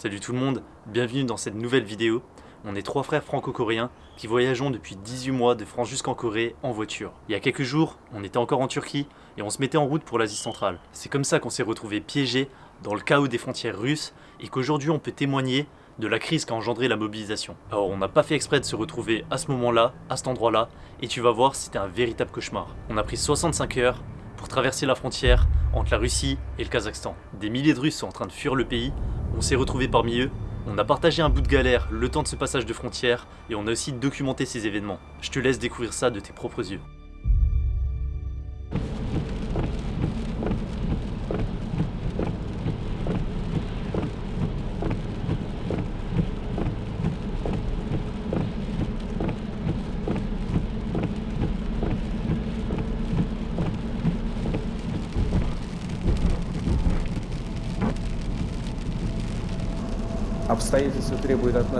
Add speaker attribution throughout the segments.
Speaker 1: Salut tout le monde, bienvenue dans cette nouvelle vidéo. On est trois frères franco-coréens qui voyageons depuis 18 mois de France jusqu'en Corée en voiture. Il y a quelques jours, on était encore en Turquie et on se mettait en route pour l'Asie centrale. C'est comme ça qu'on s'est retrouvé piégés dans le chaos des frontières russes et qu'aujourd'hui on peut témoigner de la crise qu'a engendré la mobilisation. Alors on n'a pas fait exprès de se retrouver à ce moment-là, à cet endroit-là, et tu vas voir c'était un véritable cauchemar. On a pris 65 heures pour traverser la frontière entre la Russie et le Kazakhstan. Des milliers de Russes sont en train de fuir le pays on s'est retrouvé parmi eux, on a partagé un bout de galère le temps de ce passage de frontière et on a aussi documenté ces événements. Je te laisse découvrir ça de tes propres yeux.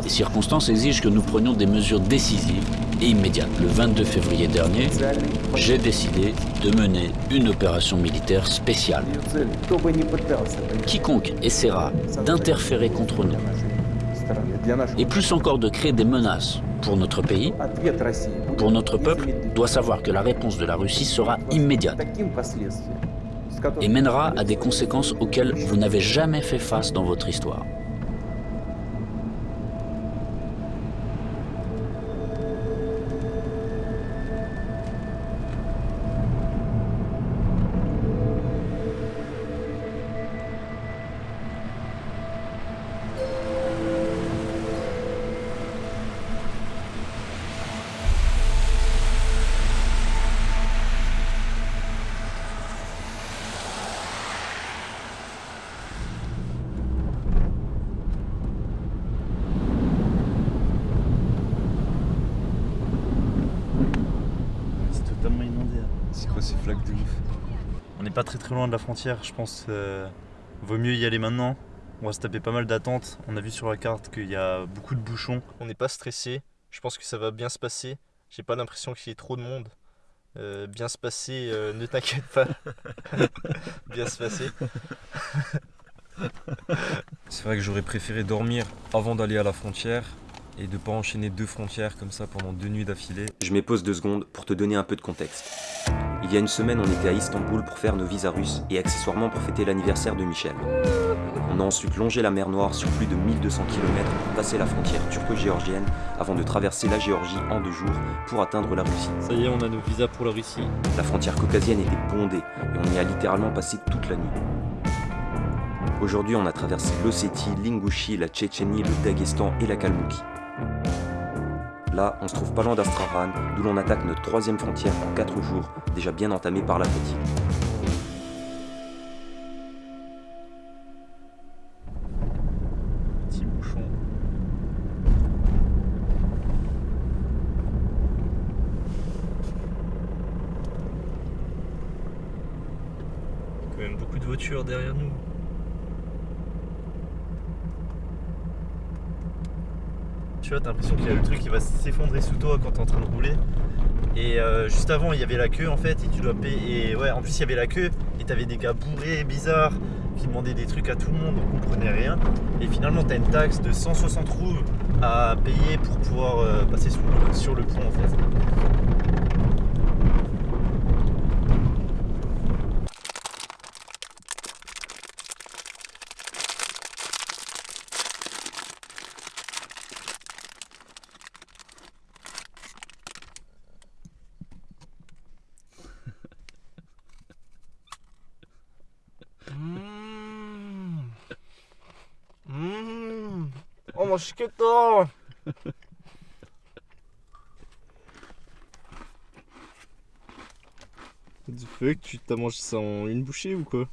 Speaker 2: Les circonstances exigent que nous prenions des mesures décisives et immédiates. Le 22 février dernier, j'ai décidé de mener une opération militaire spéciale. Quiconque essaiera d'interférer contre nous, et plus encore de créer des menaces pour notre pays, pour notre peuple, doit savoir que la réponse de la Russie sera immédiate et mènera à des conséquences auxquelles vous n'avez jamais fait face dans votre histoire.
Speaker 1: Très loin de la frontière, je pense euh, vaut mieux y aller maintenant. On va se taper pas mal d'attentes. On a vu sur la carte qu'il y a beaucoup de bouchons.
Speaker 3: On n'est pas stressé. Je pense que ça va bien se passer. J'ai pas l'impression qu'il y ait trop de monde. Euh, bien se passer, euh, ne t'inquiète pas. bien se passer.
Speaker 4: C'est vrai que j'aurais préféré dormir avant d'aller à la frontière et de pas enchaîner deux frontières comme ça pendant deux nuits d'affilée.
Speaker 5: Je pause deux secondes pour te donner un peu de contexte. Il y a une semaine, on était à Istanbul pour faire nos visas russes et accessoirement pour fêter l'anniversaire de Michel. On a ensuite longé la mer Noire sur plus de 1200 km pour passer la frontière turco-géorgienne avant de traverser la Géorgie en deux jours pour atteindre la Russie.
Speaker 1: Ça y est, on a nos visas pour la Russie.
Speaker 5: La frontière caucasienne était bondée et on y a littéralement passé toute la nuit. Aujourd'hui, on a traversé l'Ossétie, l'Ingouchi, la Tchétchénie, le Daghestan et la Kalmoukie. Là, on se trouve pas loin d'Astrahan, d'où l'on attaque notre troisième frontière en 4 jours, déjà bien entamée par la fatigue.
Speaker 1: Petit bouchon. Quand même beaucoup de voitures derrière nous. Tu vois, t'as l'impression qu'il y a le truc qui va s'effondrer sous toi quand t'es en train de rouler. Et euh, juste avant, il y avait la queue en fait, et tu dois payer. Et ouais, en plus, il y avait la queue, et t'avais des gars bourrés, bizarres, qui demandaient des trucs à tout le monde, on comprenait rien. Et finalement, t'as une taxe de 160 roues à payer pour pouvoir euh, passer sur le pont en fait.
Speaker 3: Oh 맛있겠다 Du que tu t'as mangé ça en une bouchée ou quoi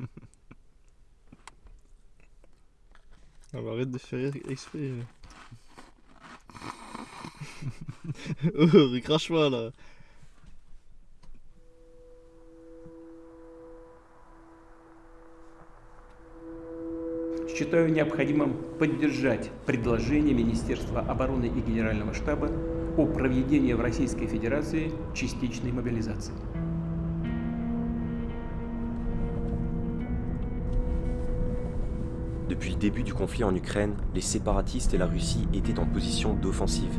Speaker 3: ah bah arrête de faire exprès Oh recrache-moi là
Speaker 6: считаю необходимым поддержать предложение Министерства обороны и Генерального штаба о проведении в Российской Федерации частичной мобилизации.
Speaker 5: Depuis le début du conflit en Ukraine, les séparatistes et la Russie étaient en position d'offensive.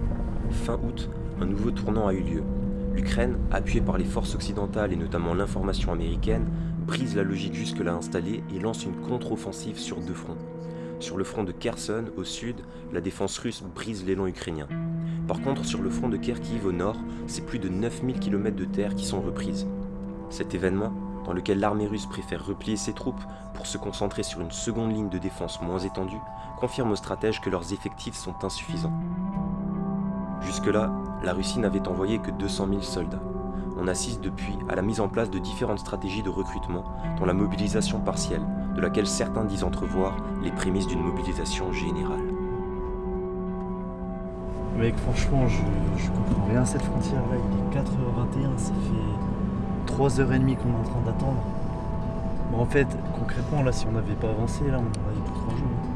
Speaker 5: Fin août, un nouveau tournant a eu lieu. L'Ukraine, appuyée par les forces occidentales et notamment l'information américaine, brise la logique jusque-là installée et lance une contre-offensive sur deux fronts. Sur le front de Kherson, au sud, la défense russe brise l'élan ukrainien. Par contre, sur le front de Kharkiv, au nord, c'est plus de 9000 km de terre qui sont reprises. Cet événement, dans lequel l'armée russe préfère replier ses troupes pour se concentrer sur une seconde ligne de défense moins étendue, confirme aux stratèges que leurs effectifs sont insuffisants. Jusque-là, la Russie n'avait envoyé que 200 000 soldats. On assiste depuis à la mise en place de différentes stratégies de recrutement, dont la mobilisation partielle, de laquelle certains disent entrevoir les prémices d'une mobilisation générale.
Speaker 1: Mec, franchement, je, je comprends rien cette frontière là. Il est 4h21, ça fait 3h30 qu'on est en train d'attendre. Bon, en fait, concrètement, là, si on n'avait pas avancé, là, on aurait pour 3 jours.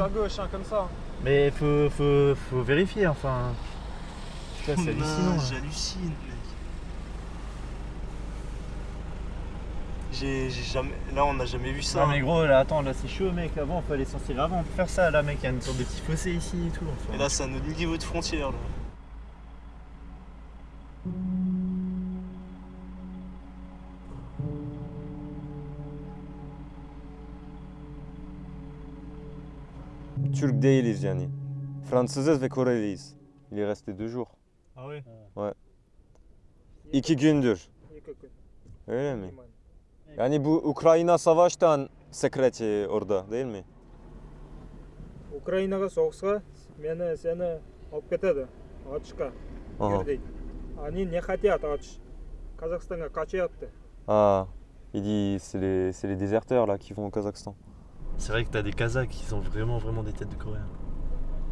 Speaker 1: On,
Speaker 3: on à gauche, hein, comme ça.
Speaker 1: Mais faut, faut, faut vérifier, enfin. Putain, c'est hallucinant.
Speaker 3: J'hallucine, mec. J'ai j'ai jamais. Là, on n'a jamais vu ça.
Speaker 1: Non mais gros là attends là c'est chaud mec avant il fallait s'en tirer avant on peut faire ça là mec il y a une sorte de petit fossé ici et tout enfin.
Speaker 3: Et là, c'est un autre niveau de frontière. Là.
Speaker 4: Türk değiliz yani. Fransızız ve Koreliyiz. Il est resté deux jours.
Speaker 3: Ah ouais
Speaker 4: İki gündür. Öyle mi? Yani bu Ukrayna savaştan секрети orada değil mi?
Speaker 7: украинаға соғысқа мені сені алып кетеді атышқа
Speaker 4: Ага.
Speaker 7: ер дейді они не хотят атыш қазақстанға қачаяты
Speaker 4: Ah, il dit c'est les, c'est les déserteurs là qui vont au Kazakhstan.
Speaker 1: C'est vrai que t'as des Kazakhs qui ont vraiment vraiment des têtes de Coréens.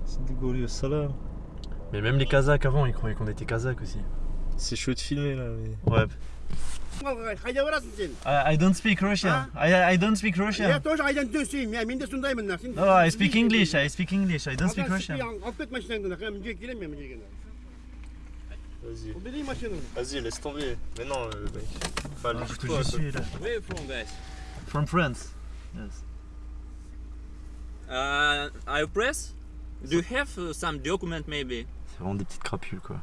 Speaker 3: C'est dégueulé au salam.
Speaker 1: Mais même les Kazakhs avant ils croyaient qu'on était Kazakhs aussi.
Speaker 3: C'est chaud de filmer là. Mais...
Speaker 1: Ouais.
Speaker 8: Қайда барасың сен?
Speaker 1: I, I don't speak Russian. I, I don't speak
Speaker 8: Я
Speaker 1: Russian.
Speaker 8: тоже айдан түсейін, мен мен де сондаймын сен.
Speaker 1: No, I speak English. I speak English. I don't speak Russian.
Speaker 8: Алып кет машинаңды, мен мына жерге келемін мен мына жерге.
Speaker 3: Vas-y.
Speaker 8: Берейін машинаңды.
Speaker 3: Vas-y, laisse tomber. Mais non, euh, mec. Enfin,
Speaker 1: Ah,
Speaker 3: lève-toi,
Speaker 1: que
Speaker 3: quoi.
Speaker 1: je suis là.
Speaker 9: Where you from, guys?
Speaker 1: From France. Yes.
Speaker 9: Uh, are you press? Do you have uh, some document maybe?
Speaker 1: C'est vraiment des petites crapules quoi.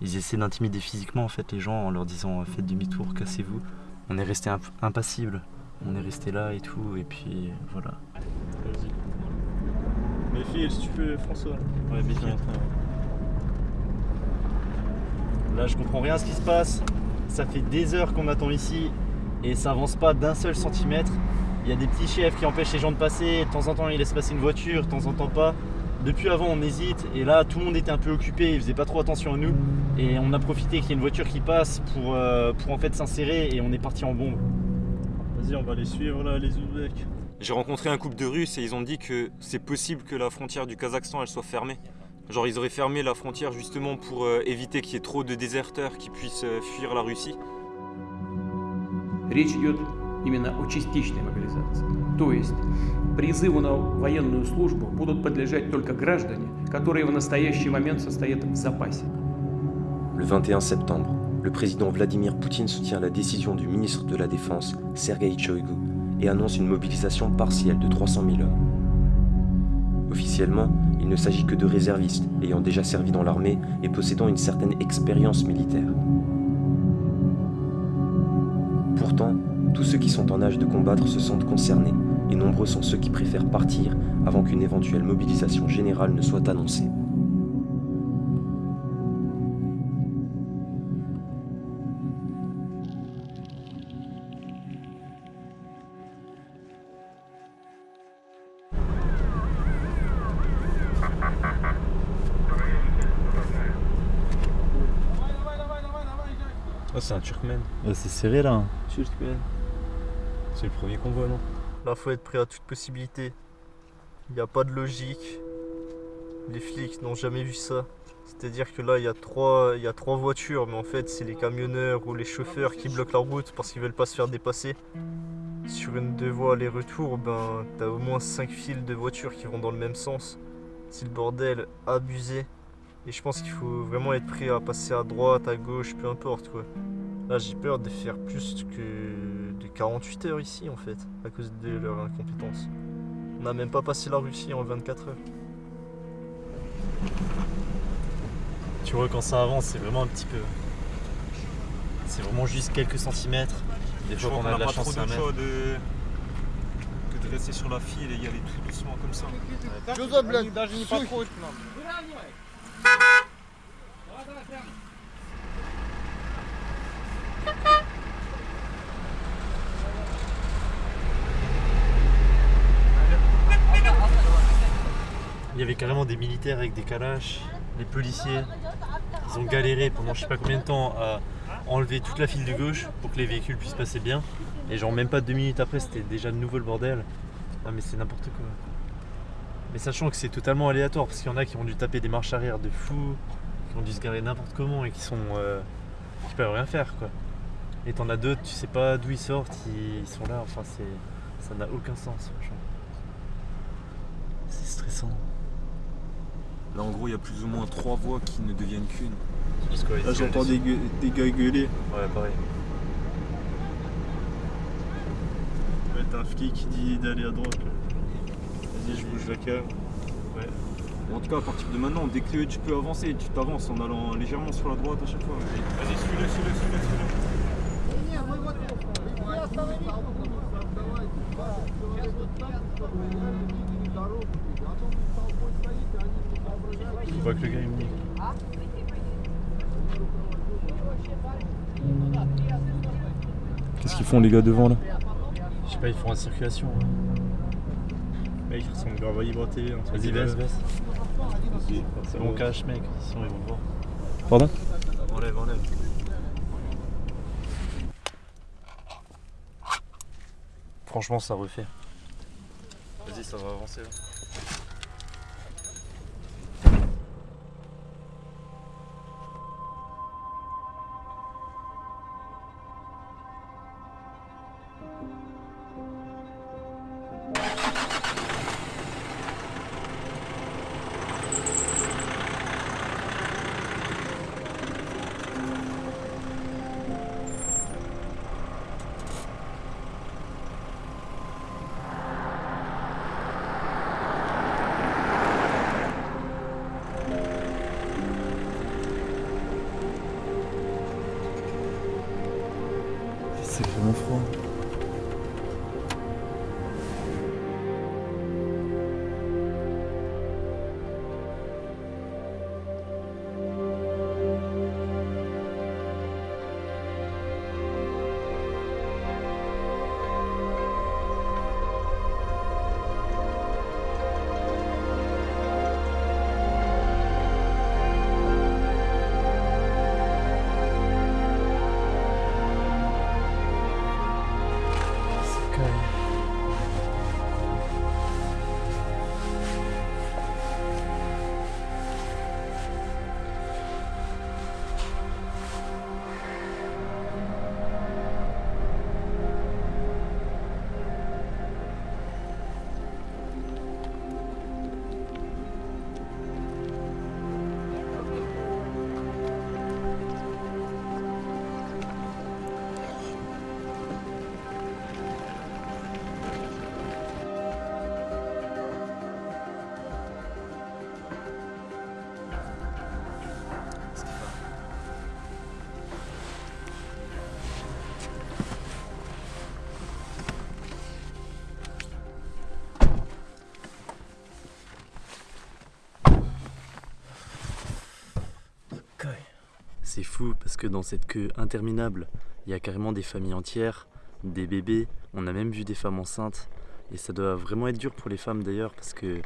Speaker 1: Ils essaient d'intimider physiquement en fait les gens en leur disant faites demi-tour, cassez-vous. On est resté imp- impassible. On est resté là et tout et puis voilà.
Speaker 3: Vas-y. Mais file si tu peux, François.
Speaker 1: Ouais, mais
Speaker 3: Viens.
Speaker 1: Là, je comprends rien à ce qui se passe. Ça fait des heures qu'on attend ici et ça avance pas d'un seul centimètre. Il y a des petits chefs qui empêchent les gens de passer. De temps en temps, ils laissent passer une voiture, de temps en temps pas. Depuis avant, on hésite et là, tout le monde était un peu occupé. Ils faisaient pas trop attention à nous et on a profité qu'il y ait une voiture qui passe pour, euh, pour en fait s'insérer et on est parti en bombe.
Speaker 3: Vas-y, on va les suivre là, les Ouzbeks.
Speaker 4: J'ai rencontré un couple de Russes et ils ont dit que c'est possible que la frontière du Kazakhstan elle soit fermée. Genre ils auraient fermé la frontière justement pour euh, éviter qu'il y ait trop de déserteurs qui puissent euh, fuir la Russie
Speaker 6: Речь идет именно о частичной мобилизации. То есть призыву на военную службу будут подлежать только граждане, которые в настоящий момент состоят в запасе.
Speaker 5: Le 21 septembre, le président Vladimir Poutine soutient la décision du ministre de la Défense, Sergei Shoigu, et annonce une mobilisation partielle de 300 000 hommes. Officiellement, il ne s'agit que de réservistes ayant déjà servi dans l'armée et possédant une certaine expérience militaire. Pourtant, tous ceux qui sont en âge de combattre se sentent concernés, et nombreux sont ceux qui préfèrent partir avant qu'une éventuelle mobilisation générale ne soit annoncée.
Speaker 3: Ah, c'est un Turkmène.
Speaker 1: Ouais, ah, c'est serré là. C'est le premier convoi, non
Speaker 3: Là, faut être prêt à toute possibilité. Il n'y a pas de logique. Les flics n'ont jamais vu ça. C'est-à-dire que là, il y, a trois, il y a trois voitures, mais en fait, c'est les camionneurs ou les chauffeurs qui bloquent la route parce qu'ils veulent pas se faire dépasser. Sur une deux voies aller-retour, ben, t'as au moins cinq files de voitures qui vont dans le même sens. C'est le bordel abusé. Et je pense qu'il faut vraiment être prêt à passer à droite, à gauche, peu importe quoi. Là, j'ai peur de faire plus que de 48 heures ici en fait, à cause de leur incompétence. On n'a même pas passé la Russie en 24 heures.
Speaker 1: Tu vois, quand ça avance, c'est vraiment un petit peu. C'est vraiment juste quelques centimètres. Des
Speaker 4: Je
Speaker 1: fois, qu'on a de la
Speaker 4: pas
Speaker 1: chance,
Speaker 4: trop de choix de... que de rester sur la file et y aller tout doucement comme ça.
Speaker 1: Il avait carrément des militaires avec des calaches, des policiers. Ils ont galéré pendant je sais pas combien de temps à enlever toute la file de gauche pour que les véhicules puissent passer bien. Et genre même pas deux minutes après, c'était déjà de nouveau le bordel. Ah mais c'est n'importe quoi. Mais sachant que c'est totalement aléatoire, parce qu'il y en a qui ont dû taper des marches arrière de fou, qui ont dû se garer n'importe comment et qui sont euh, qui peuvent rien faire quoi. Et t'en as d'autres, tu sais pas d'où ils sortent, ils sont là, enfin c'est ça n'a aucun sens franchement. C'est stressant.
Speaker 4: Là en gros il y a plus ou moins trois voies qui ne deviennent qu'une.
Speaker 3: Là, j'entends des, gars gueuler.
Speaker 1: Ouais pareil.
Speaker 3: Ouais, t'as un flic qui dit d'aller à droite. là. Vas-y, je bouge la cam.
Speaker 4: En tout cas à partir de maintenant, dès que tu peux avancer, tu t'avances en allant légèrement sur la droite à chaque fois. Vas-y, suis-le, suis-le, suis-le, suis-le.
Speaker 1: On voit que le gars est mis.
Speaker 4: Qu'est-ce qu'ils font les gars devant là
Speaker 1: Je sais pas, ils font la circulation.
Speaker 3: Mec, il ressemble grave à TV. truc
Speaker 1: Vas-y, baisse, baisse.
Speaker 3: Vas-y,
Speaker 1: C'est mon cache, mec. Sinon, ils vont voir.
Speaker 4: Pardon
Speaker 3: Enlève, enlève.
Speaker 1: Franchement, ça refait.
Speaker 3: Vas-y, ça va avancer là.
Speaker 1: C'est fou parce que dans cette queue interminable, il y a carrément des familles entières, des bébés, on a même vu des femmes enceintes. Et ça doit vraiment être dur pour les femmes d'ailleurs parce que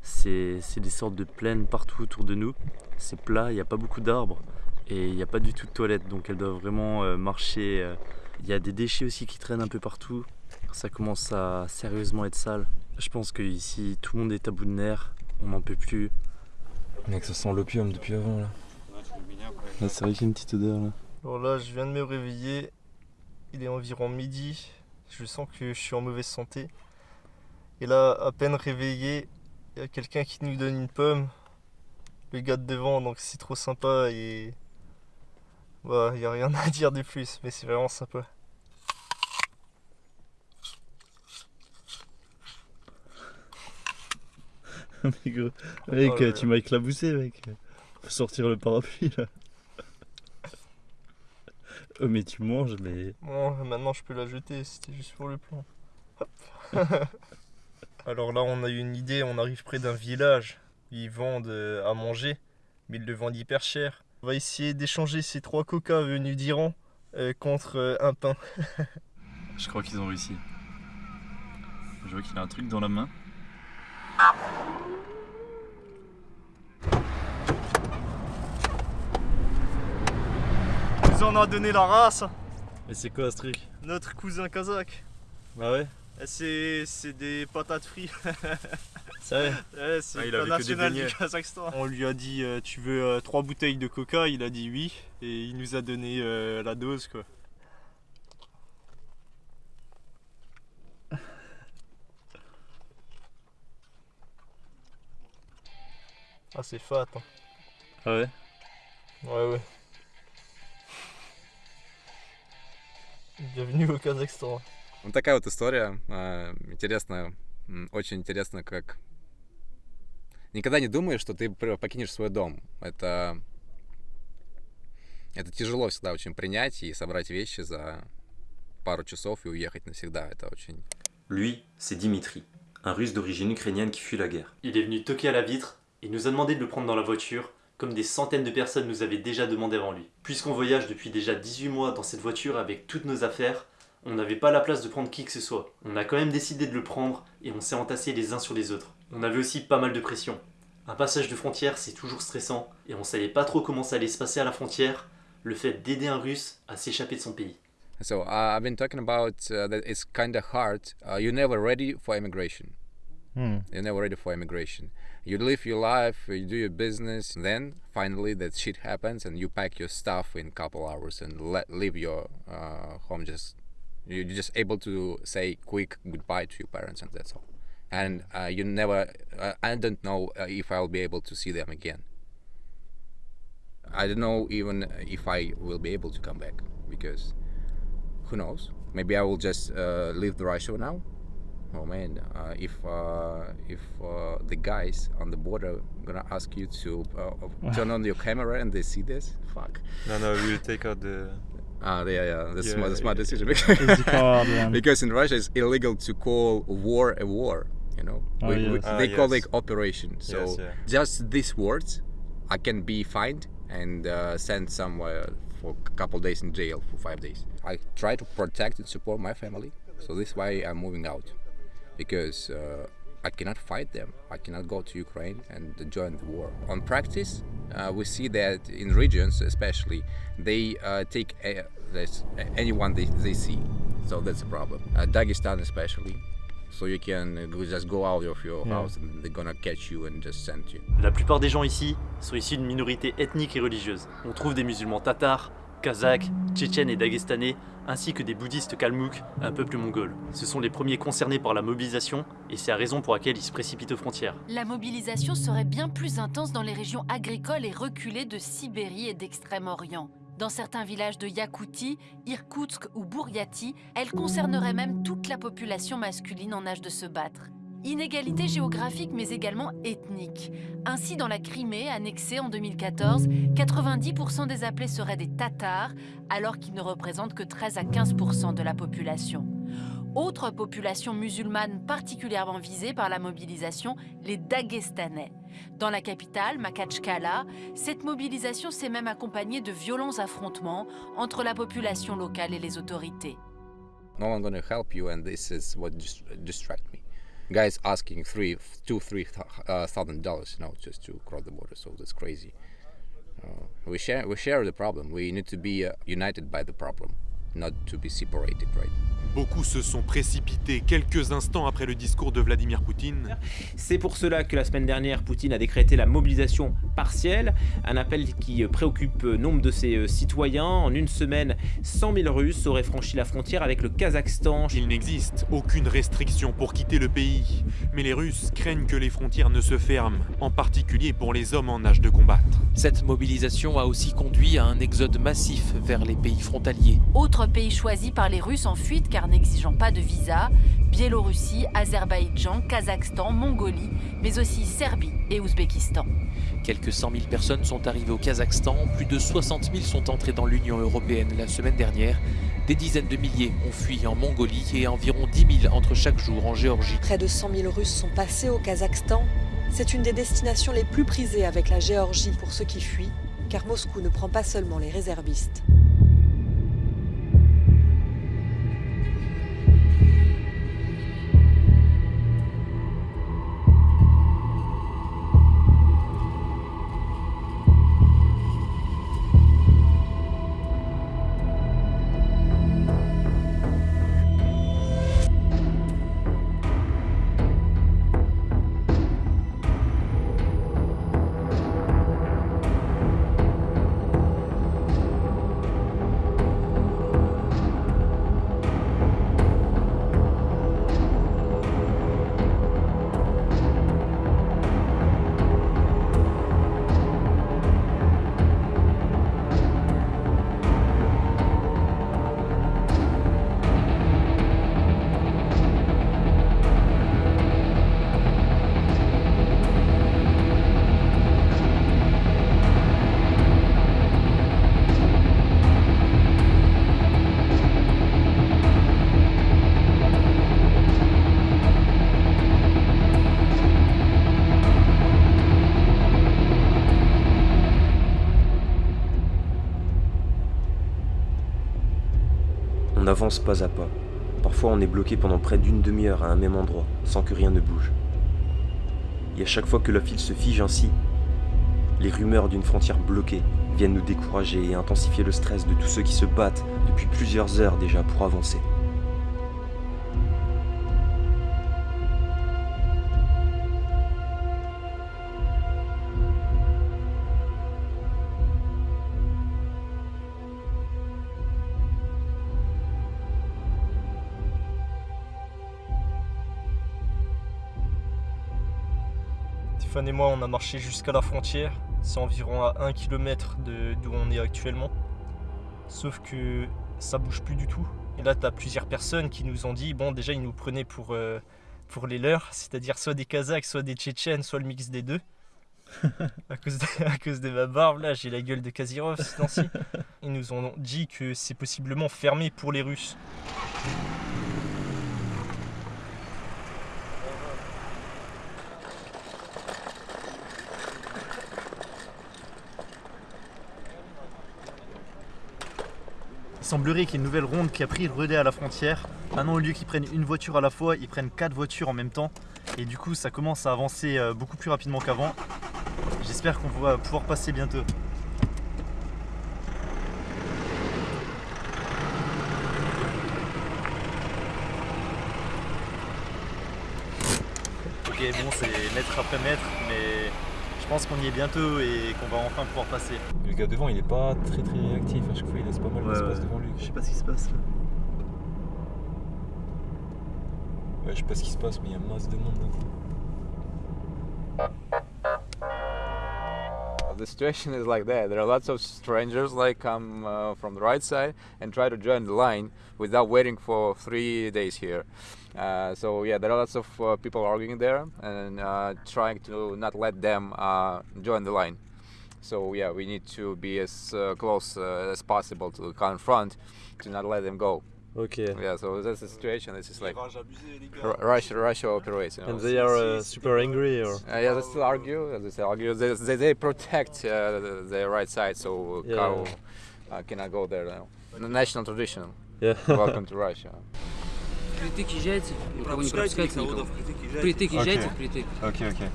Speaker 1: c'est des sortes de plaines partout autour de nous. C'est plat, il n'y a pas beaucoup d'arbres. Et il n'y a pas du tout de toilette, donc elles doivent vraiment euh, marcher. euh. Il y a des déchets aussi qui traînent un peu partout. Ça commence à sérieusement être sale. Je pense que ici, tout le monde est à bout de nerfs. On n'en peut plus.
Speaker 4: Mec, ça sent l'opium depuis avant là.
Speaker 1: Là, c'est vrai qu'il y a une petite odeur là.
Speaker 3: Alors là, je viens de me réveiller. Il est environ midi. Je sens que je suis en mauvaise santé. Et là, à peine réveillé, il y a quelqu'un qui nous donne une pomme. Le gars de devant, donc c'est trop sympa et. Bah, il n'y a rien à dire de plus, mais c'est vraiment sympa.
Speaker 1: mec, gros.
Speaker 3: Mec, tu
Speaker 1: m'as éclaboussé, mec. Faut sortir le parapluie là. Oh, mais tu manges, mais.
Speaker 3: Bon, maintenant je peux la jeter, c'était juste pour le plan. Hop. Alors là, on a eu une idée, on arrive près d'un village. Ils vendent euh, à manger, mais ils le vendent hyper cher. On va essayer d'échanger ces trois coca venus d'Iran euh, contre euh, un pain.
Speaker 1: Je crois qu'ils ont réussi. Je vois qu'il a un truc dans la main.
Speaker 3: Nous en a donné la race,
Speaker 1: Mais c'est quoi ce truc
Speaker 3: notre cousin kazakh.
Speaker 1: Bah ouais,
Speaker 3: Eh, C'est c'est des patates frites. Ouais, c'est
Speaker 4: Ah, il
Speaker 3: le
Speaker 4: avait
Speaker 3: plat
Speaker 4: que des
Speaker 3: national
Speaker 4: beignets.
Speaker 3: du Kazakhstan. On lui a dit euh, tu veux euh, trois bouteilles de coca, il a dit oui et il nous a donné euh, la dose quoi. Ah c'est fat hein.
Speaker 1: Ah ouais
Speaker 3: Ouais ouais. Bienvenue au Kazakhstan.
Speaker 10: Вот такая вот история. а, Интересно, очень интересно, как... Никогда не думаешь, что ты покинешь свой дом. Это... Это тяжело всегда очень принять и собрать вещи за пару часов и уехать навсегда. Это очень...
Speaker 5: Lui, c'est Dimitri, un russe d'origine ukrainienne qui fuit la guerre.
Speaker 1: Il est venu toquer à la vitre et nous a demandé de le prendre dans la voiture, comme des centaines de personnes nous avaient déjà demandé avant lui. Puisqu'on voyage depuis déjà 18 mois dans cette voiture avec toutes nos affaires, on n'avait pas la place de prendre qui que ce soit. On a quand même décidé de le prendre et on s'est entassés les uns sur les autres. On avait aussi pas mal de pression. Un passage de frontière, c'est toujours stressant et on savait pas trop comment ça allait se passer à la frontière, le fait d'aider un russe à s'échapper de son pays.
Speaker 10: So uh, I've been talking about uh, that it's kind of hard. Uh, you're never ready for immigration. You're never ready for immigration. You live your life, you do your business, then finally that shit happens and you pack your stuff in couple hours and let leave your uh, home. Just you're just able to say quick goodbye to your parents and that's all. And uh, you never. Uh, I don't know uh, if I'll be able to see them again. I don't know even if I will be able to come back because who knows? Maybe I will just uh, leave the Russia now. Oh man, uh, if uh, if uh, the guys on the border gonna ask you to uh, turn on your camera and they see this, fuck.
Speaker 4: No, no, we'll take out the.
Speaker 10: Ah, yeah, yeah, that's
Speaker 4: Yeah,
Speaker 10: smart, smart
Speaker 4: yeah.
Speaker 10: decision
Speaker 11: yeah.
Speaker 10: because in Russia it's illegal to call war a war. You know,
Speaker 11: Oh,
Speaker 10: We- we-
Speaker 11: yes.
Speaker 4: Ah,
Speaker 10: they call
Speaker 4: yes.
Speaker 10: it operation. So
Speaker 4: Yes, yeah.
Speaker 10: just these words, I can be fined and uh, sent somewhere for a couple days in jail for five days. I try to protect and support my family, so this is why I'm moving out, because uh, I cannot fight them. I cannot go to Ukraine and join the war. On practice, uh, we see that in regions, especially, they uh, take a, this, anyone they, they see. So that's a problem. Uh, Dagestan, especially. So you can uh, just go out of your
Speaker 11: Yeah.
Speaker 10: house and they're gonna catch you and just send you.
Speaker 1: La plupart des gens ici sont issus d'une minorité ethnique et religieuse. On trouve des musulmans tatars, kazakhs, tchétchènes et dagestanais, ainsi que des bouddhistes kalmouks, un peuple mongol. Ce sont les premiers concernés par la mobilisation et c'est la raison pour laquelle ils se précipitent aux frontières.
Speaker 12: La mobilisation serait bien plus intense dans les régions agricoles et reculées de Sibérie et d'Extrême-Orient. Dans certains villages de Yakoutie, Irkoutsk ou Bouriati, elle concernerait même toute la population masculine en âge de se battre. Inégalité géographique mais également ethnique. Ainsi, dans la Crimée, annexée en 2014, 90% des appelés seraient des Tatars, alors qu'ils ne représentent que 13 à 15% de la population. Autre population musulmane particulièrement visée par la mobilisation, les Dagestanais. Dans la capitale, Makachkala, cette mobilisation s'est même accompagnée de violents affrontements entre la population locale et les autorités.
Speaker 10: No help you, and this is what me. Guys asking three, two, three uh, dollars, you know, just to cross the border. So that's crazy. Uh, we share we share the problem. We need to be uh, united by the problem, not to be separated, right?
Speaker 11: Beaucoup se sont précipités quelques instants après le discours de Vladimir Poutine.
Speaker 13: C'est pour cela que la semaine dernière, Poutine a décrété la mobilisation partielle, un appel qui préoccupe nombre de ses citoyens. En une semaine, 100 000 Russes auraient franchi la frontière avec le Kazakhstan.
Speaker 11: Il n'existe aucune restriction pour quitter le pays, mais les Russes craignent que les frontières ne se ferment, en particulier pour les hommes en âge de combattre.
Speaker 14: Cette mobilisation a aussi conduit à un exode massif vers les pays frontaliers.
Speaker 12: Autre pays choisi par les Russes en fuite car n'exigeant pas de visa, Biélorussie, Azerbaïdjan, Kazakhstan, Mongolie, mais aussi Serbie et Ouzbékistan.
Speaker 14: Quelques 100 000 personnes sont arrivées au Kazakhstan, plus de 60 000 sont entrées dans l'Union européenne la semaine dernière. Des dizaines de milliers ont fui en Mongolie et environ 10 000 entrent chaque jour en Géorgie.
Speaker 15: Près de 100 000 Russes sont passés au Kazakhstan. C'est une des destinations les plus prisées avec la Géorgie pour ceux qui fuient, car Moscou ne prend pas seulement les réservistes.
Speaker 5: Avance pas à pas. Parfois on est bloqué pendant près d'une demi-heure à un même endroit, sans que rien ne bouge. Et à chaque fois que la file se fige ainsi, les rumeurs d'une frontière bloquée viennent nous décourager et intensifier le stress de tous ceux qui se battent depuis plusieurs heures déjà pour avancer.
Speaker 3: Tiffany et moi, on a marché jusqu'à la frontière. C'est environ à 1 km d'où on est actuellement. Sauf que ça bouge plus du tout. Et là, tu as plusieurs personnes qui nous ont dit, bon, déjà, ils nous prenaient pour, euh, pour les leurs, c'est-à-dire soit des Kazakhs, soit des Tchétchènes, soit le mix des deux. à, cause de, à cause de ma barbe, là, j'ai la gueule de Kazirov ce temps-ci. Ils nous ont dit que c'est possiblement fermé pour les Russes.
Speaker 1: Semblerait qu'il y ait une nouvelle ronde qui a pris le relais à la frontière. Maintenant, au lieu qu'ils prennent une voiture à la fois, ils prennent quatre voitures en même temps. Et du coup, ça commence à avancer euh, beaucoup plus rapidement qu'avant. J'espère qu'on va pouvoir passer bientôt. Ok, bon, c'est mètre après mètre, mais pense qu'on y est bientôt et qu'on va enfin pouvoir passer.
Speaker 4: Le gars devant, il est pas très très réactif. À chaque fois, il laisse pas mal
Speaker 1: Ouais,
Speaker 4: d'espace
Speaker 1: ouais.
Speaker 4: devant lui.
Speaker 1: Je sais pas ce qui se passe.
Speaker 4: Ouais, je sais pas ce qui se passe, mais il y a masse de monde. là.
Speaker 10: The situation is like that. There are lots of strangers like come uh, from the right side and try to join the line without waiting for three days here. Uh, so yeah, there are lots of uh, people arguing there and uh, trying to not let them uh, join the line. So yeah, we need to be as uh, close uh, as possible to confront to not let them go.
Speaker 16: Okay.
Speaker 10: Yeah, so that's the situation. This is like Ru- Russia, Russia operates. You know.
Speaker 16: And they are uh, super angry or?
Speaker 10: Uh, yeah, they still argue. They still argue. They, they, they protect uh, the, the right side, so
Speaker 16: Yeah.
Speaker 10: cow uh, cannot go there now. The national tradition.
Speaker 16: Yeah.
Speaker 10: Welcome to Russia.
Speaker 17: Впритык езжайте, никого не пропускайте никого. Впритык
Speaker 4: Ok.
Speaker 17: езжайте, впритык.
Speaker 4: Ok, ok.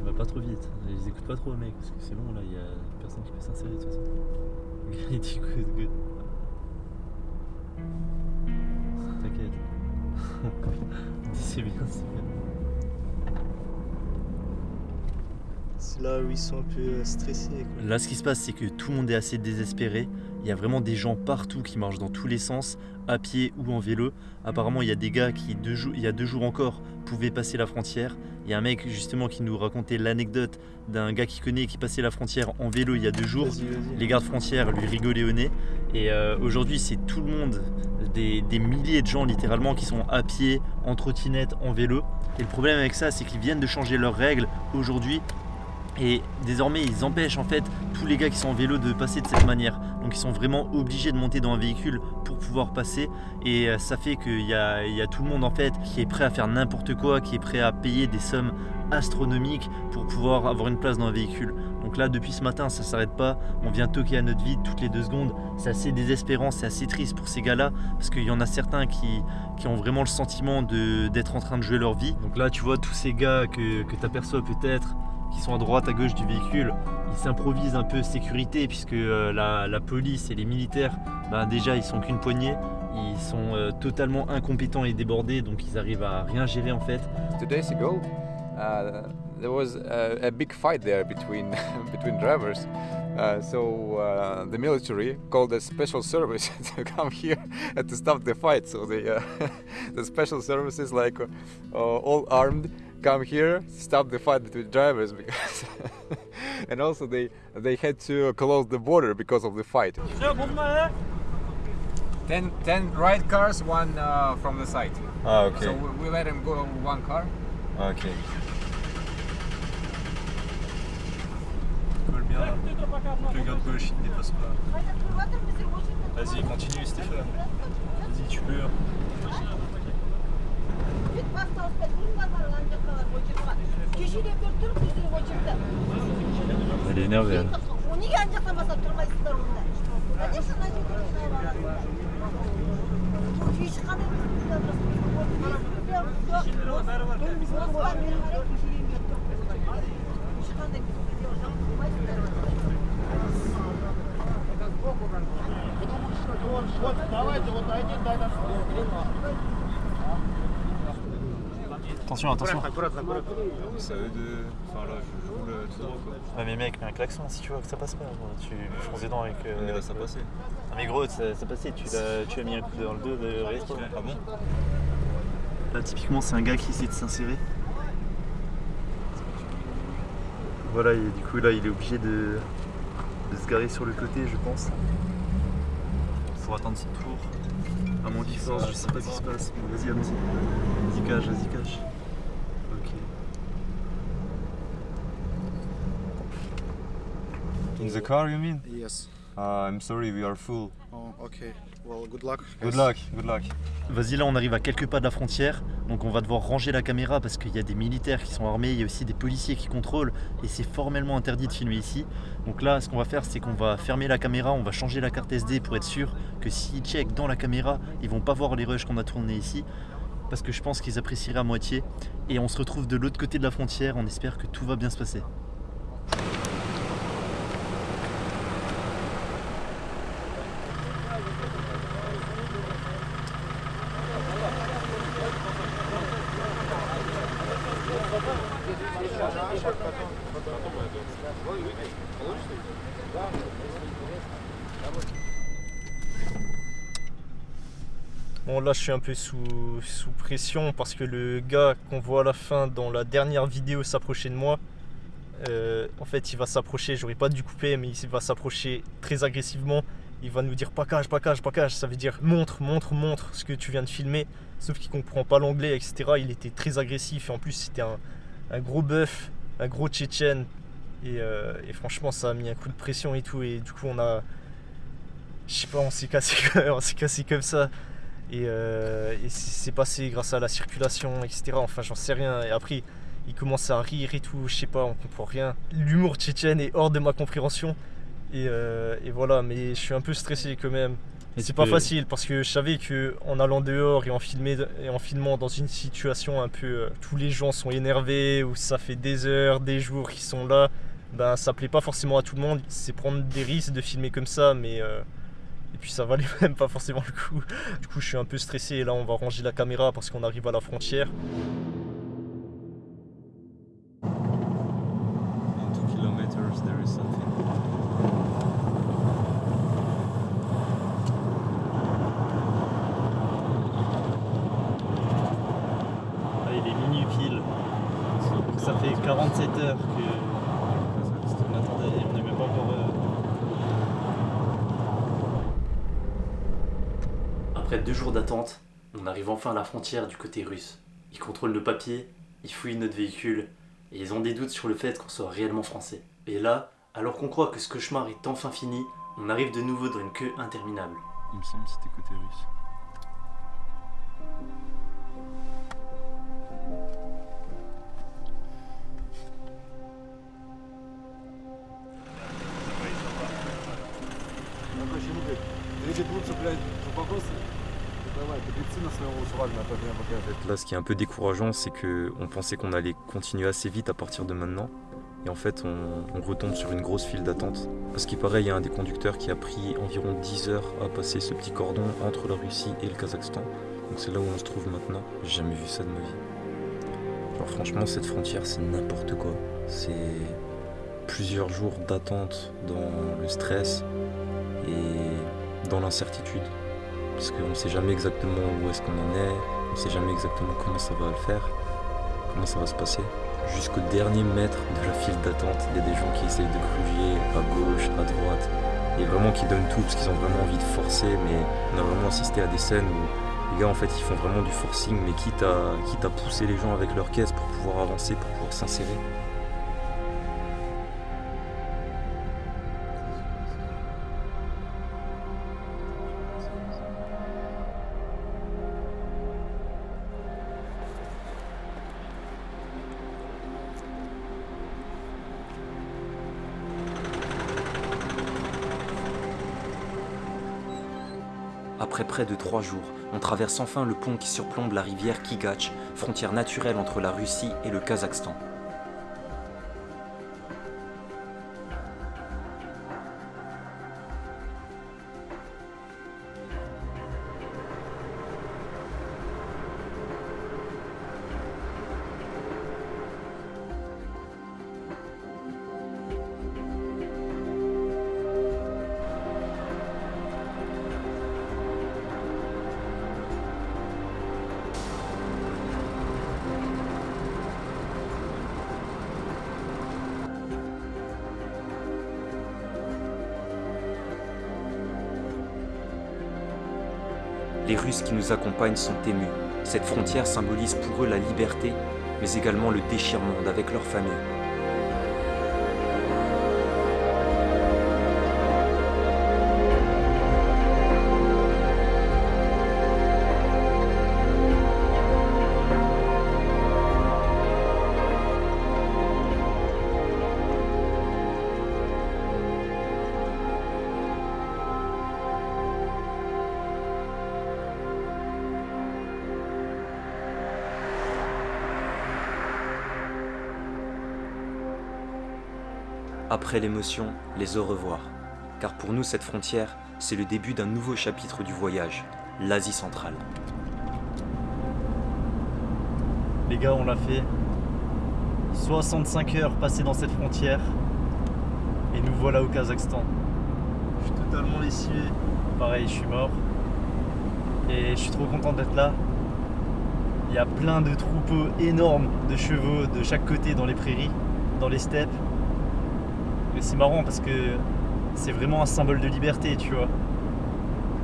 Speaker 1: On va pas trop vite. Je les écoute pas trop, mec, parce que c'est bon, là, il y a personne qui peut s'insérer de toute façon. Il dit good, good. T'inquiète. c'est bien, c'est bien.
Speaker 3: C'est là où ils sont un peu euh, stressés. Quoi.
Speaker 1: Là, ce qui se passe, c'est que tout le monde est assez désespéré. Il y a vraiment des gens partout qui marchent dans tous les sens, à pied ou en vélo. Apparemment, il y a des gars qui, deux jours, il y a deux jours encore, pouvaient passer la frontière. Il y a un mec justement qui nous racontait l'anecdote d'un gars qui connaît qui passait la frontière en vélo il y a deux jours. Les gardes frontières lui rigolaient au nez. Et euh, aujourd'hui, c'est tout le monde, des, des milliers de gens littéralement qui sont à pied, en trottinette, en vélo. Et le problème avec ça, c'est qu'ils viennent de changer leurs règles aujourd'hui et désormais, ils empêchent en fait tous les gars qui sont en vélo de passer de cette manière. Donc ils sont vraiment obligés de monter dans un véhicule pour pouvoir passer. Et euh, ça fait qu'il y a, tout le monde en fait qui est prêt à faire n'importe quoi, qui est prêt à payer des sommes astronomiques pour pouvoir avoir une place dans un véhicule. Donc là, depuis ce matin, ça s'arrête pas. On vient toquer à notre vie toutes les deux secondes. C'est assez désespérant, c'est assez triste pour ces gars-là parce qu'il y en a certains qui, ont vraiment le sentiment d'être en train de jouer leur vie. Donc là, tu vois tous ces gars que, que tu aperçois peut-être qui sont à droite, à gauche du véhicule, ils s'improvisent un peu sécurité puisque euh, la, la police et les militaires, ben, déjà ils sont qu'une poignée, ils sont euh, totalement incompétents et débordés, donc ils arrivent à rien gérer en fait.
Speaker 10: Two days ago, uh, there was a, a big fight there between between drivers. Uh, so uh, the military called a special service to come here and to stop the fight. So the uh, the special services, like uh, all armed, come here, stop the fight between drivers because, and also they they had to close the border because of the fight. Ten, ten right cars, one uh, from the side.
Speaker 4: Ah, ok.
Speaker 10: So we, we let him go one car.
Speaker 4: Ok.
Speaker 3: Colle bien là. Le gars de gauche il dépasse pas. Vas-y, continue Stéphane. Vas-y, tu peux.
Speaker 1: кеше де көріп тұрмын
Speaker 3: сіздер очередьте әрине
Speaker 1: ғой енді неге ана жақтан бастап тұрмайсыздар онда конечно мына жерде бұл күй шыққанда Потому что он, вот, давайте, вот один, дай нас. Attention, attention.
Speaker 4: C'est à eux de. Enfin là, je roule tout droit quoi.
Speaker 1: Ouais mais mec, mets un klaxon si tu vois que ça passe pas. gros. Tu fonces dedans avec... euh,
Speaker 4: Mais là, ça passait.
Speaker 1: Ah mais gros, ça, ça passait, tu, l'as- tu as mis un coup dans le dos de Resto.
Speaker 4: Ah bon?
Speaker 1: Là typiquement c'est un gars qui essaie de s'insérer. Voilà, et du coup là il est obligé de, de se garer sur le côté je pense. Pour attendre son tour. À mon qu'il force, je sais pas ce qui se passe. Vas-y, allons-y. Vas-y, cache, vas-y, cache.
Speaker 4: In the car, you mean?
Speaker 18: Yes.
Speaker 4: Uh, I'm sorry, we are full.
Speaker 18: Oh, okay. Well, good luck.
Speaker 4: Good luck, good luck.
Speaker 1: Vas-y, là on arrive à quelques pas de la frontière, donc on va devoir ranger la caméra parce qu'il y a des militaires qui sont armés, il y a aussi des policiers qui contrôlent et c'est formellement interdit de filmer ici. Donc là, ce qu'on va faire, c'est qu'on va fermer la caméra, on va changer la carte SD pour être sûr que s'ils checkent dans la caméra, ils vont pas voir les rushs qu'on a tournés ici parce que je pense qu'ils apprécieraient à moitié. Et on se retrouve de l'autre côté de la frontière, on espère que tout va bien se passer.
Speaker 3: Je suis un peu sous, sous pression parce que le gars qu'on voit à la fin dans la dernière vidéo s'approcher de moi, euh, en fait il va s'approcher, j'aurais pas dû couper mais il va s'approcher très agressivement. Il va nous dire cage, pas cage, ça veut dire montre, montre, montre ce que tu viens de filmer. Sauf qu'il comprend pas l'anglais, etc. Il était très agressif et en plus c'était un, un gros bœuf, un gros tchétchène. Et, euh, et franchement ça a mis un coup de pression et tout et du coup on a... Je sais pas, on s'est cassé, on s'est cassé comme ça. Et, euh, et c'est passé grâce à la circulation, etc. Enfin, j'en sais rien. Et après, il commence à rire et tout. Je sais pas, on comprend rien. L'humour tchétchène est hors de ma compréhension. Et, euh, et voilà, mais je suis un peu stressé quand même.
Speaker 1: Et c'est pas facile parce que je savais que en allant dehors et en, filmé, et en filmant dans une situation un peu euh, tous les gens sont énervés ou ça fait des heures, des jours qu'ils sont là, ben ça plaît pas forcément à tout le monde. C'est prendre des risques de filmer comme ça, mais euh, et puis ça valait même pas forcément le coup. Du coup, je suis un peu stressé et là on va ranger la caméra parce qu'on arrive à la frontière. ça fait 47 heures que on attendait et on n'est même pas encore. Euh,
Speaker 19: Après deux jours d'attente, on arrive enfin à la frontière du côté russe. Ils contrôlent nos papiers, ils fouillent notre véhicule et ils ont des doutes sur le fait qu'on soit réellement français. Et là, alors qu'on croit que ce cauchemar est enfin fini, on arrive de nouveau dans une queue interminable.
Speaker 4: Il me semble que c'était côté russe. Là, ce qui est un peu décourageant, c'est que on pensait qu'on allait continuer assez vite à partir de maintenant. Et en fait, on, retombe sur une grosse file d'attente. Parce qu'il paraît, il y a un des conducteurs qui a pris environ 10 heures à passer ce petit cordon entre la Russie et le Kazakhstan. Donc c'est là où on se trouve maintenant. J'ai jamais vu ça de ma vie. Alors franchement, cette frontière, c'est n'importe quoi. C'est plusieurs jours d'attente dans le stress et dans l'incertitude parce qu'on ne sait jamais exactement où est-ce qu'on en est, on ne sait jamais exactement comment ça va le faire, comment ça va se passer. Jusqu'au dernier mètre de la file d'attente, il y a des gens qui essayent de gruger à gauche, à droite, et vraiment qui donnent tout parce qu'ils ont vraiment envie de forcer, mais on a vraiment assisté à des scènes où les gars en fait ils font vraiment du forcing, mais quitte à, quitte à pousser les gens avec leur caisse pour pouvoir avancer, pour pouvoir s'insérer. De trois jours, on traverse enfin le pont qui surplombe la rivière Kigach, frontière naturelle entre la Russie et le Kazakhstan. Sont émus. Cette frontière symbolise pour eux la liberté, mais également le déchirement avec leur famille. L'émotion, les au revoir. Car pour nous, cette frontière, c'est le début d'un nouveau chapitre du voyage, l'Asie centrale.
Speaker 1: Les gars, on l'a fait. 65 heures passées dans cette frontière. Et nous voilà au Kazakhstan. Je suis totalement lessivé. Pareil, je suis mort. Et je suis trop content d'être là. Il y a plein de troupeaux énormes de chevaux de chaque côté dans les prairies, dans les steppes c'est marrant parce que c'est vraiment un symbole de liberté, tu vois.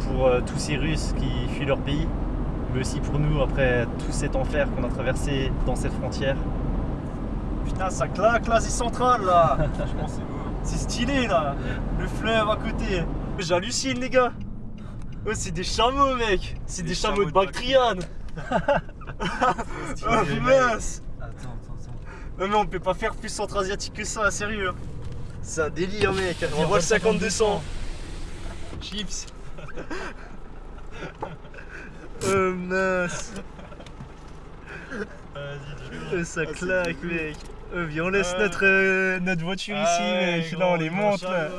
Speaker 1: Pour euh, tous ces Russes qui fuient leur pays, mais aussi pour nous après tout cet enfer qu'on a traversé dans cette frontière. Putain, ça claque l'Asie centrale là. C'est stylé là. Le fleuve à côté. J'hallucine les gars. Oh, C'est des chameaux mec. C'est des, chameaux, de Bactriane. Oh mince. Attends, attends, attends. Non mais on peut pas faire plus centra-asiatique que ça, sérieux c'est un délire, mec. On voit le 5200. Chips.
Speaker 3: Oh mince Euh, Ça claque mec Euh, viens, on laisse notre, euh, notre voiture ici mec, là on les monte là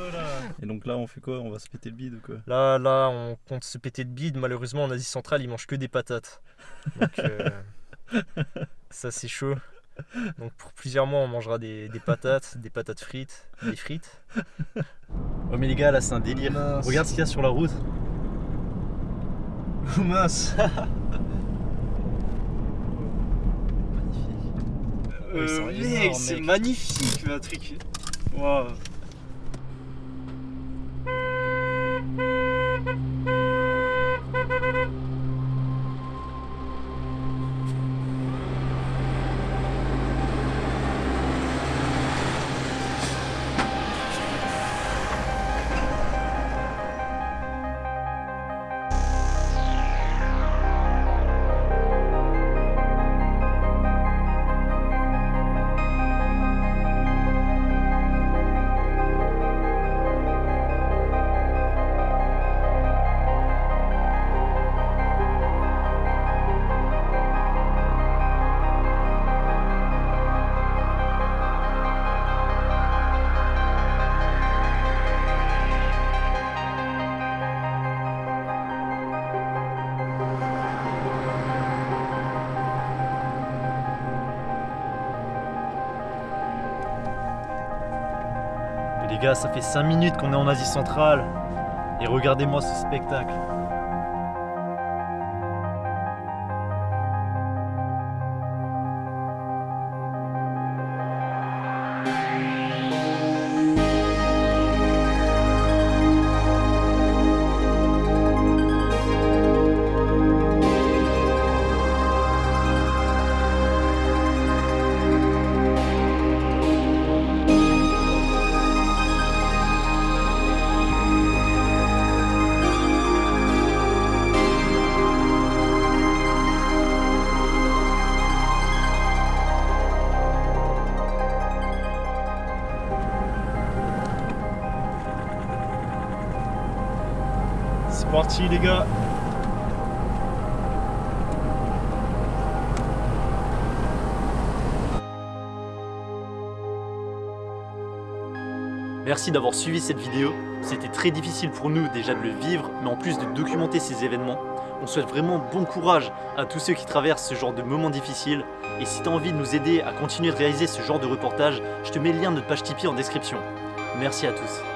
Speaker 1: Et donc là, on fait quoi? On va se péter le bide ou quoi?
Speaker 3: Là, là, on compte se péter de bide. Malheureusement, en Asie centrale, ils mangent que des patates. Donc, euh, ça, c'est chaud. Donc, pour plusieurs mois, on mangera des, des patates, des patates frites, des frites.
Speaker 19: Oh mais les gars, là c'est un délire. Regarde ce qu'il y a sur la route.
Speaker 3: Oh mince
Speaker 19: sont
Speaker 3: Euh, mec, c'est magnifique, un truc. Waouh.
Speaker 19: Ça fait 5 minutes qu'on est en Asie centrale. Et regardez-moi ce spectacle.
Speaker 3: Les gars.
Speaker 19: Merci d'avoir suivi cette vidéo. C'était très difficile pour nous déjà de le vivre, mais en plus de documenter ces événements. On souhaite vraiment bon courage à tous ceux qui traversent ce genre de moments difficiles. Et si tu as envie de nous aider à continuer de réaliser ce genre de reportage, je te mets le lien de notre page Tipeee en description. Merci à tous.